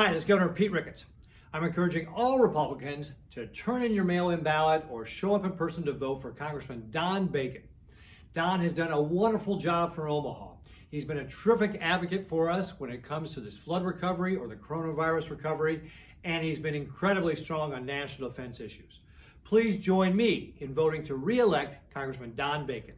Hi, this is Governor Pete Ricketts. I'm encouraging all Republicans to turn in your mail-in ballot or show up in person to vote for Congressman Don Bacon. Don has done a wonderful job for Omaha. He's been a terrific advocate for us when it comes to this flood recovery or the coronavirus recovery, and he's been incredibly strong on national defense issues. Please join me in voting to re-elect Congressman Don Bacon.